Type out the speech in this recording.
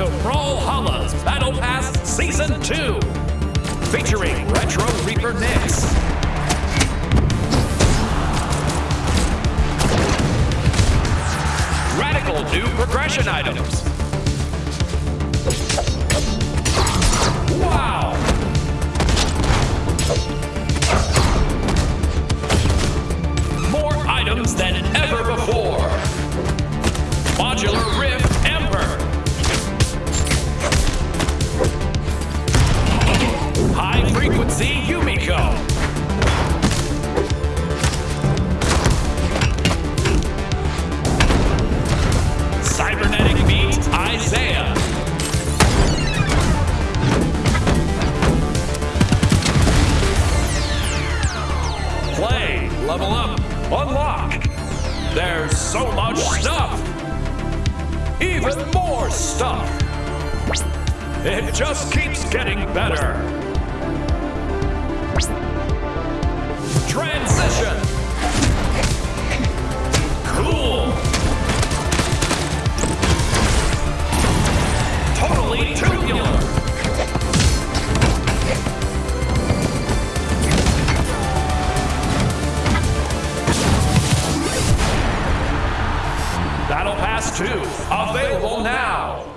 to Brawlhalla's Battle Pass Season 2, featuring Retro Reaper Nix. Radical new progression items. Frequency Yumiko. Cybernetic Beat Isaiah. Play, level up, unlock. There's so much stuff. Even more stuff. It just keeps getting better. Battle Pass 2, available now.